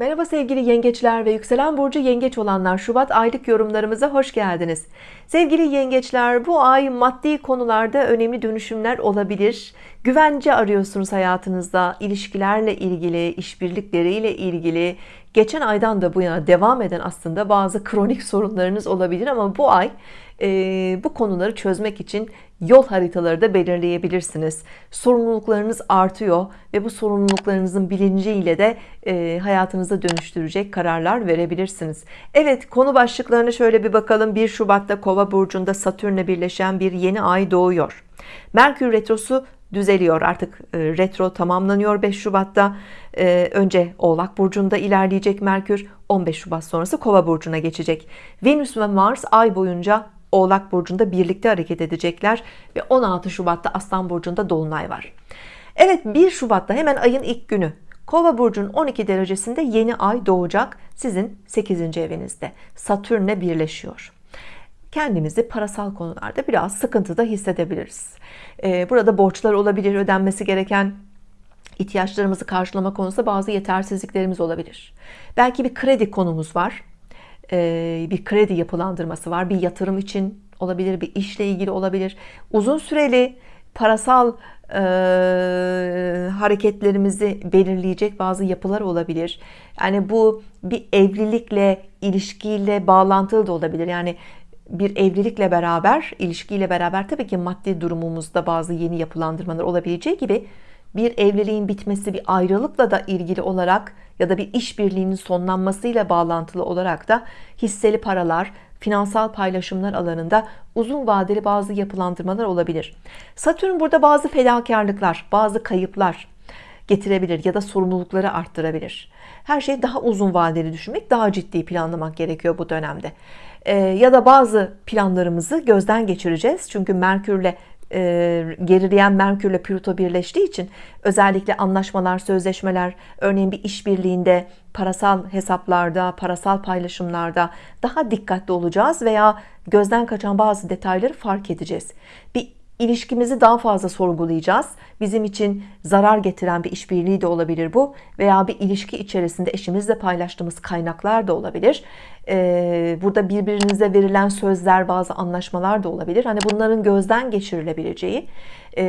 Merhaba sevgili yengeçler ve yükselen burcu yengeç olanlar Şubat aylık yorumlarımıza hoş geldiniz. Sevgili yengeçler bu ay maddi konularda önemli dönüşümler olabilir. Güvence arıyorsunuz hayatınızda ilişkilerle ilgili işbirlikleriyle ilgili. Geçen aydan da bu yana devam eden aslında bazı kronik sorunlarınız olabilir ama bu ay e, bu konuları çözmek için yol haritaları da belirleyebilirsiniz. Sorumluluklarınız artıyor ve bu sorumluluklarınızın bilinciyle de e, hayatınıza dönüştürecek kararlar verebilirsiniz. Evet konu başlıklarına şöyle bir bakalım. 1 Şubat'ta kova burcunda Satürn'le birleşen bir yeni ay doğuyor. Merkür retrosu düzeliyor. Artık e, retro tamamlanıyor 5 Şubat'ta. E, önce Oğlak Burcu'nda ilerleyecek Merkür 15 Şubat sonrası Kova Burcu'na geçecek. Venüs ve Mars ay boyunca Oğlak Burcu'nda birlikte hareket edecekler ve 16 Şubat'ta Aslan Burcu'nda Dolunay var. Evet 1 Şubat'ta hemen ayın ilk günü. Kova burcunun 12 derecesinde yeni ay doğacak sizin 8. evinizde. Satürn'le birleşiyor. Kendimizi parasal konularda biraz sıkıntıda hissedebiliriz. Ee, burada borçlar olabilir ödenmesi gereken ihtiyaçlarımızı karşılama konusunda bazı yetersizliklerimiz olabilir. Belki bir kredi konumuz var bir kredi yapılandırması var. Bir yatırım için olabilir bir işle ilgili olabilir. Uzun süreli parasal e, hareketlerimizi belirleyecek bazı yapılar olabilir. Yani bu bir evlilikle ilişkiyle bağlantılı da olabilir. Yani bir evlilikle beraber ilişkiyle beraber tabii ki maddi durumumuzda bazı yeni yapılandırmalar olabileceği gibi bir evliliğin bitmesi bir ayrılıkla da ilgili olarak ya da bir işbirliğinin sonlanmasıyla bağlantılı olarak da hisseli paralar finansal paylaşımlar alanında uzun vadeli bazı yapılandırmalar olabilir. Satürn burada bazı fedakarlıklar bazı kayıplar getirebilir ya da sorumlulukları arttırabilir. Her şeyi daha uzun vadeli düşünmek daha ciddi planlamak gerekiyor bu dönemde. Ee, ya da bazı planlarımızı gözden geçireceğiz. Çünkü Merkürle gerileyen Merkürle Plüto birleştiği için özellikle anlaşmalar sözleşmeler örneğin bir işbirliğinde parasal hesaplarda parasal paylaşımlarda daha dikkatli olacağız veya gözden kaçan bazı detayları fark edeceğiz. Bir ilişkimizi daha fazla sorgulayacağız. Bizim için zarar getiren bir işbirliği de olabilir bu veya bir ilişki içerisinde eşimizle paylaştığımız kaynaklar da olabilir. Ee, burada birbirinize verilen sözler bazı anlaşmalar da olabilir. Hani bunların gözden geçirilebileceği e,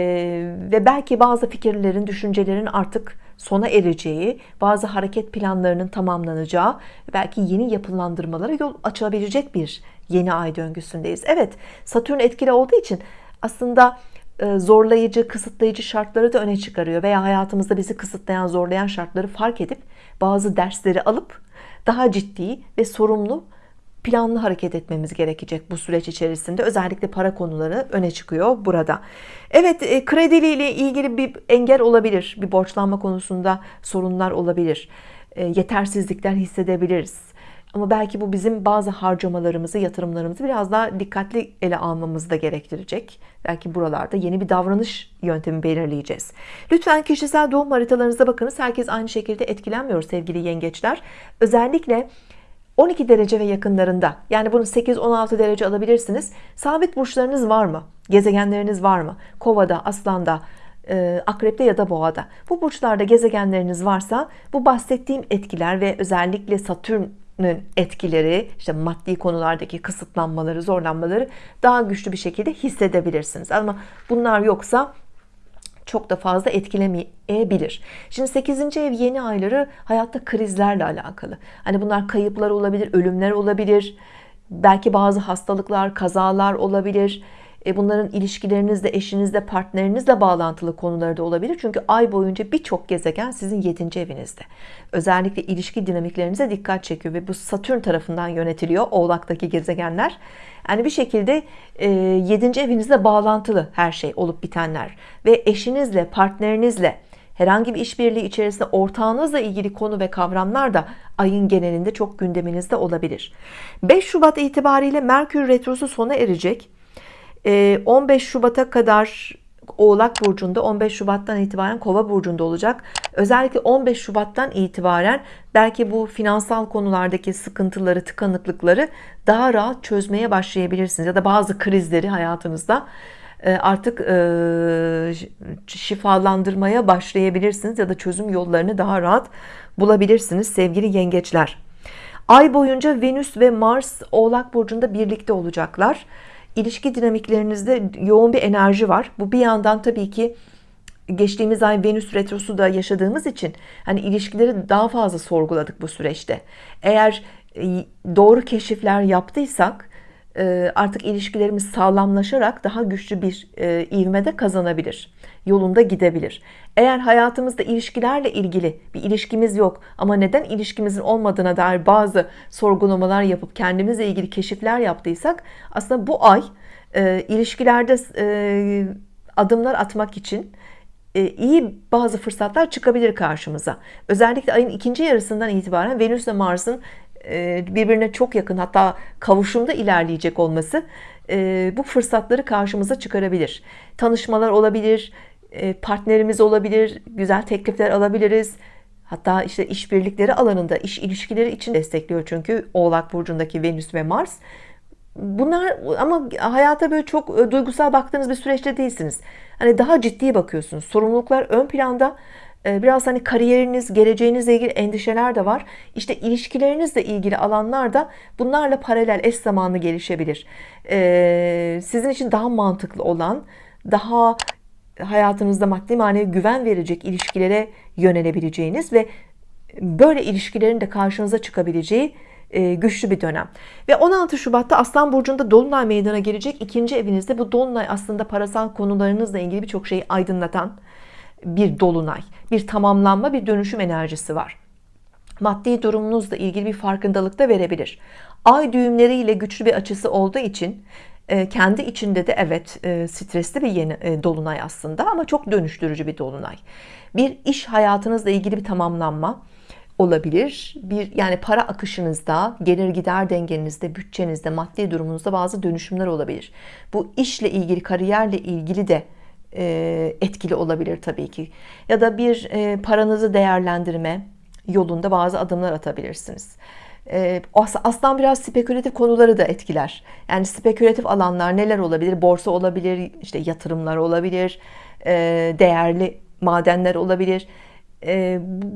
ve belki bazı fikirlerin düşüncelerin artık sona ereceği bazı hareket planlarının tamamlanacağı belki yeni yapılandırmalara yol açabilecek bir yeni ay döngüsündeyiz. Evet Satürn etkili olduğu için aslında e, zorlayıcı kısıtlayıcı şartları da öne çıkarıyor veya hayatımızda bizi kısıtlayan zorlayan şartları fark edip bazı dersleri alıp daha ciddi ve sorumlu planlı hareket etmemiz gerekecek bu süreç içerisinde. Özellikle para konuları öne çıkıyor burada. Evet e, krediyle ilgili bir engel olabilir bir borçlanma konusunda sorunlar olabilir. E, yetersizlikler hissedebiliriz ama belki bu bizim bazı harcamalarımızı yatırımlarımızı biraz daha dikkatli ele almamızı da gerektirecek. Belki buralarda yeni bir davranış yöntemi belirleyeceğiz. Lütfen kişisel doğum haritalarınıza bakınız. Herkes aynı şekilde etkilenmiyor sevgili yengeçler. Özellikle 12 derece ve yakınlarında yani bunu 8-16 derece alabilirsiniz. Sabit burçlarınız var mı? Gezegenleriniz var mı? Kovada aslanda e, akrepte ya da boğada. Bu burçlarda gezegenleriniz varsa bu bahsettiğim etkiler ve özellikle Satürn etkileri işte maddi konulardaki kısıtlanmaları zorlanmaları daha güçlü bir şekilde hissedebilirsiniz. Ama bunlar yoksa çok da fazla etkilemeyebilir. Şimdi 8. ev yeni ayları hayatta krizlerle alakalı. Hani bunlar kayıplar olabilir ölümler olabilir. Belki bazı hastalıklar kazalar olabilir e, bunların ilişkilerinizle eşinizle partnerinizle bağlantılı konuları da olabilir çünkü ay boyunca birçok gezegen sizin 7. evinizde özellikle ilişki dinamiklerinize dikkat çekiyor ve bu Satürn tarafından yönetiliyor oğlaktaki gezegenler yani bir şekilde 7. E, evinizle bağlantılı her şey olup bitenler ve eşinizle partnerinizle herhangi bir işbirliği içerisinde ortağınızla ilgili konu ve kavramlar da ayın genelinde çok gündeminizde olabilir 5 Şubat itibariyle Merkür Retrosu sona erecek 15 ee, Şubat'a kadar Oğlak Burcu'nda 15 Şubat'tan itibaren Kova Burcu'nda olacak özellikle 15 Şubat'tan itibaren belki bu finansal konulardaki sıkıntıları tıkanıklıkları daha rahat çözmeye başlayabilirsiniz ya da bazı krizleri hayatınızda e, artık e, şifalandırmaya başlayabilirsiniz ya da çözüm yollarını daha rahat bulabilirsiniz sevgili yengeçler. Ay boyunca Venüs ve Mars Oğlak Burcu'nda birlikte olacaklar. İlişki dinamiklerinizde yoğun bir enerji var. Bu bir yandan tabii ki geçtiğimiz ay Venüs retrosu da yaşadığımız için hani ilişkileri daha fazla sorguladık bu süreçte. Eğer e, doğru keşifler yaptıysak artık ilişkilerimiz sağlamlaşarak daha güçlü bir e, ivmede kazanabilir. Yolunda gidebilir. Eğer hayatımızda ilişkilerle ilgili bir ilişkimiz yok ama neden ilişkimizin olmadığına dair bazı sorgulamalar yapıp kendimizle ilgili keşifler yaptıysak aslında bu ay ilişkilerde adımlar atmak için iyi bazı fırsatlar çıkabilir karşımıza. Özellikle ayın ikinci yarısından itibaren Venüs ve Mars'ın e, birbirine çok yakın hatta kavuşumda ilerleyecek olması e, bu fırsatları karşımıza çıkarabilir. Tanışmalar olabilir, e, partnerimiz olabilir, güzel teklifler alabiliriz. Hatta işte işbirlikleri alanında iş ilişkileri için destekliyor çünkü Oğlak burcundaki Venüs ve Mars. Bunlar ama hayata böyle çok duygusal baktığınız bir süreçte değilsiniz. Hani daha ciddi bakıyorsunuz. Sorumluluklar ön planda biraz hani kariyeriniz, geleceğinizle ilgili endişeler de var. İşte ilişkilerinizle ilgili alanlarda bunlarla paralel eş zamanlı gelişebilir. Ee, sizin için daha mantıklı olan, daha hayatınızda maddi manevi güven verecek ilişkilere yönelebileceğiniz ve böyle ilişkilerin de karşınıza çıkabileceği e, güçlü bir dönem. Ve 16 Şubat'ta Aslan Burcu'nda Dolunay meydana gelecek. ikinci evinizde bu Dolunay aslında parasal konularınızla ilgili birçok şeyi aydınlatan, bir dolunay, bir tamamlanma, bir dönüşüm enerjisi var. Maddi durumunuzla ilgili bir farkındalık da verebilir. Ay düğümleriyle güçlü bir açısı olduğu için e, kendi içinde de evet e, stresli bir yeni e, dolunay aslında ama çok dönüştürücü bir dolunay. Bir iş hayatınızla ilgili bir tamamlanma olabilir. Bir yani para akışınızda, gelir gider dengenizde, bütçenizde, maddi durumunuzda bazı dönüşümler olabilir. Bu işle ilgili, kariyerle ilgili de etkili olabilir tabii ki. Ya da bir e, paranızı değerlendirme yolunda bazı adımlar atabilirsiniz. E, aslan biraz spekülatif konuları da etkiler. Yani spekülatif alanlar neler olabilir? Borsa olabilir, işte yatırımlar olabilir, değerli madenler olabilir.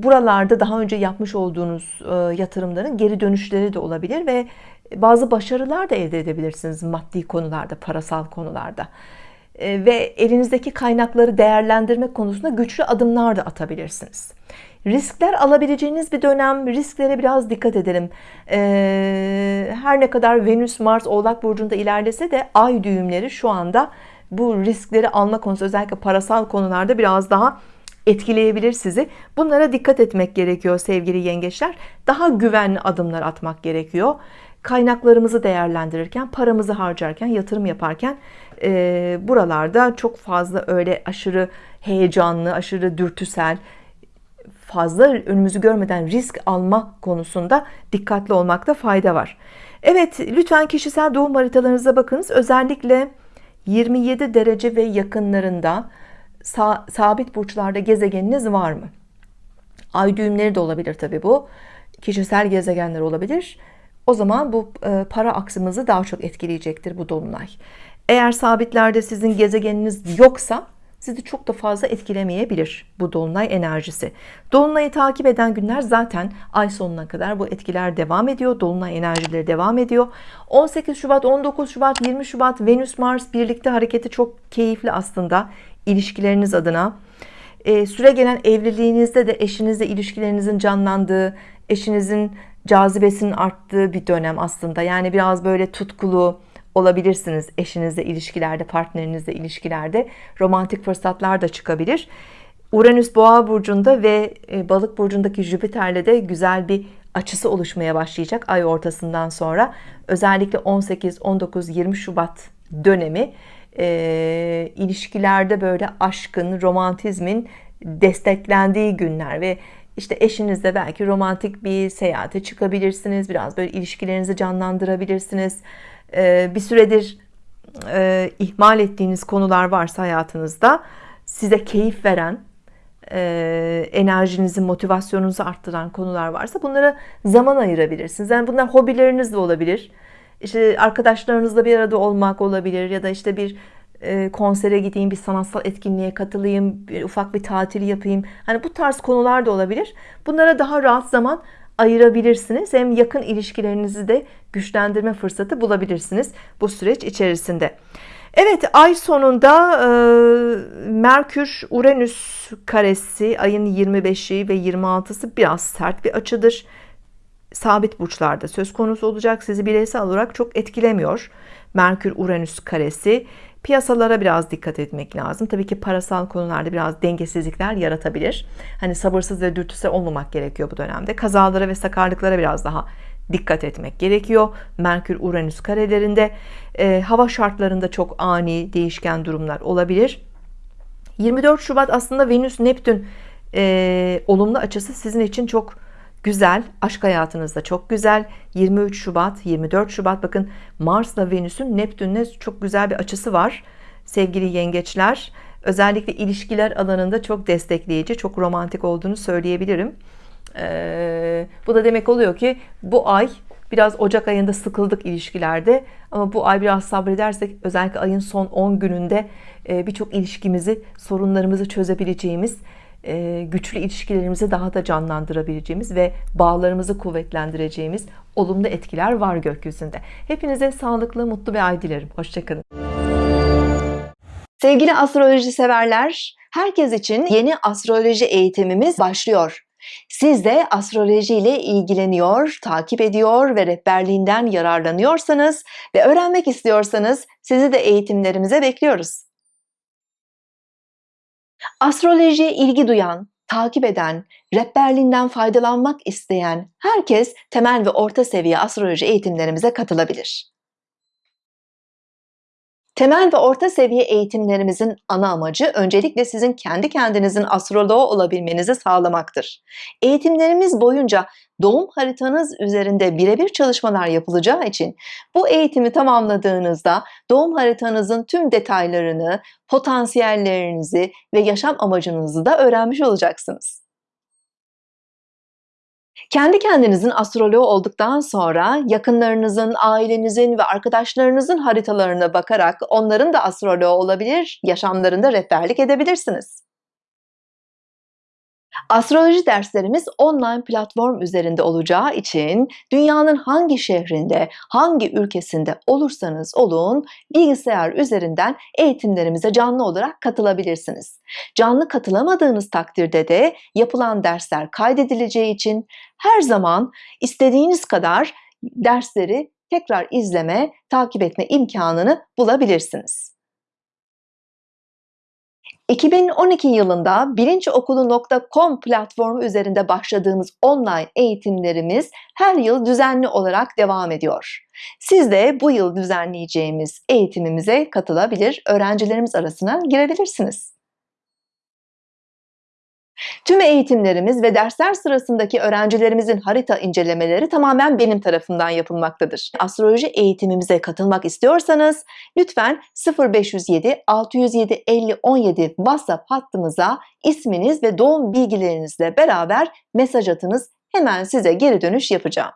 Buralarda daha önce yapmış olduğunuz yatırımların geri dönüşleri de olabilir ve bazı başarılar da elde edebilirsiniz maddi konularda, parasal konularda. E, ve elinizdeki kaynakları değerlendirmek konusunda güçlü adımlar da atabilirsiniz. Riskler alabileceğiniz bir dönem. Risklere biraz dikkat edelim. E, her ne kadar Venüs, Mars, Oğlak Burcu'nda ilerlese de ay düğümleri şu anda bu riskleri alma konusu özellikle parasal konularda biraz daha etkileyebilir sizi. Bunlara dikkat etmek gerekiyor sevgili yengeçler. Daha güvenli adımlar atmak gerekiyor. Kaynaklarımızı değerlendirirken, paramızı harcarken, yatırım yaparken e, buralarda çok fazla öyle aşırı heyecanlı, aşırı dürtüsel, fazla önümüzü görmeden risk alma konusunda dikkatli olmakta fayda var. Evet, lütfen kişisel doğum haritalarınıza bakınız. Özellikle 27 derece ve yakınlarında sabit burçlarda gezegeniniz var mı? Ay düğümleri de olabilir tabi bu. Kişisel gezegenler olabilir. O zaman bu e, para aksımızı daha çok etkileyecektir bu dolunay. Eğer sabitlerde sizin gezegeniniz yoksa sizi çok da fazla etkilemeyebilir bu dolunay enerjisi. Dolunayı takip eden günler zaten ay sonuna kadar bu etkiler devam ediyor. Dolunay enerjileri devam ediyor. 18 Şubat, 19 Şubat, 20 Şubat Venüs Mars birlikte hareketi çok keyifli aslında ilişkileriniz adına. Ee, süre gelen evliliğinizde de eşinizle ilişkilerinizin canlandığı, eşinizin cazibesinin arttığı bir dönem aslında. Yani biraz böyle tutkulu, olabilirsiniz eşinizle ilişkilerde, partnerinizle ilişkilerde romantik fırsatlar da çıkabilir. Uranüs Boğa burcunda ve e, Balık burcundaki Jüpiter'le de güzel bir açısı oluşmaya başlayacak ay ortasından sonra. Özellikle 18, 19, 20 Şubat dönemi e, ilişkilerde böyle aşkın, romantizmin desteklendiği günler ve işte eşinizle belki romantik bir seyahate çıkabilirsiniz. Biraz böyle ilişkilerinizi canlandırabilirsiniz. Ee, bir süredir e, ihmal ettiğiniz konular varsa hayatınızda size keyif veren e, enerjinizi motivasyonunuzu arttıran konular varsa bunlara zaman ayırabilirsiniz yani bunlar hobileriniz de olabilir işte arkadaşlarınızla bir arada olmak olabilir ya da işte bir e, konsere gideyim, bir sanatsal etkinliğe katılayım, bir ufak bir tatil yapayım. Hani bu tarz konular da olabilir. Bunlara daha rahat zaman ayırabilirsiniz. Hem yakın ilişkilerinizi de güçlendirme fırsatı bulabilirsiniz bu süreç içerisinde. Evet ay sonunda e, Merkür Uranüs karesi ayın 25'i ve 26'sı biraz sert bir açıdır. Sabit burçlarda söz konusu olacak. Sizi bireysel olarak çok etkilemiyor. Merkür Uranüs karesi piyasalara biraz dikkat etmek lazım. Tabii ki parasal konularda biraz dengesizlikler yaratabilir. Hani sabırsız ve dürtüsel olmamak gerekiyor bu dönemde. Kazalara ve sakarlıklara biraz daha dikkat etmek gerekiyor. Merkür Uranüs karelerinde e, hava şartlarında çok ani değişken durumlar olabilir. 24 Şubat aslında Venüs Neptün e, olumlu açısı sizin için çok güzel. Aşk hayatınızda çok güzel. 23 Şubat, 24 Şubat bakın Mars'la Venüs'ün Neptün'le çok güzel bir açısı var. Sevgili yengeçler, özellikle ilişkiler alanında çok destekleyici, çok romantik olduğunu söyleyebilirim. Ee, bu da demek oluyor ki bu ay biraz Ocak ayında sıkıldık ilişkilerde ama bu ay biraz sabredersek özellikle ayın son 10 gününde e, birçok ilişkimizi sorunlarımızı çözebileceğimiz güçlü ilişkilerimizi daha da canlandırabileceğimiz ve bağlarımızı kuvvetlendireceğimiz olumlu etkiler var gökyüzünde. Hepinize sağlıklı, mutlu bir ay dilerim. Hoşçakalın. Sevgili astroloji severler, herkes için yeni astroloji eğitimimiz başlıyor. Siz de astroloji ile ilgileniyor, takip ediyor ve rehberliğinden yararlanıyorsanız ve öğrenmek istiyorsanız sizi de eğitimlerimize bekliyoruz. Astrolojiye ilgi duyan, takip eden, rehberliğinden faydalanmak isteyen herkes temel ve orta seviye astroloji eğitimlerimize katılabilir. Temel ve orta seviye eğitimlerimizin ana amacı öncelikle sizin kendi kendinizin astroloğu olabilmenizi sağlamaktır. Eğitimlerimiz boyunca doğum haritanız üzerinde birebir çalışmalar yapılacağı için bu eğitimi tamamladığınızda doğum haritanızın tüm detaylarını, potansiyellerinizi ve yaşam amacınızı da öğrenmiş olacaksınız. Kendi kendinizin astroloğu olduktan sonra yakınlarınızın, ailenizin ve arkadaşlarınızın haritalarına bakarak onların da astroloğu olabilir, yaşamlarında rehberlik edebilirsiniz. Astroloji derslerimiz online platform üzerinde olacağı için dünyanın hangi şehrinde, hangi ülkesinde olursanız olun bilgisayar üzerinden eğitimlerimize canlı olarak katılabilirsiniz. Canlı katılamadığınız takdirde de yapılan dersler kaydedileceği için her zaman istediğiniz kadar dersleri tekrar izleme, takip etme imkanını bulabilirsiniz. 2012 yılında bilinçokulu.com platformu üzerinde başladığımız online eğitimlerimiz her yıl düzenli olarak devam ediyor. Siz de bu yıl düzenleyeceğimiz eğitimimize katılabilir, öğrencilerimiz arasına girebilirsiniz. Tüm eğitimlerimiz ve dersler sırasındaki öğrencilerimizin harita incelemeleri tamamen benim tarafından yapılmaktadır. Astroloji eğitimimize katılmak istiyorsanız lütfen 0507 607 50 17 WhatsApp hattımıza isminiz ve doğum bilgilerinizle beraber mesaj atınız. Hemen size geri dönüş yapacağım.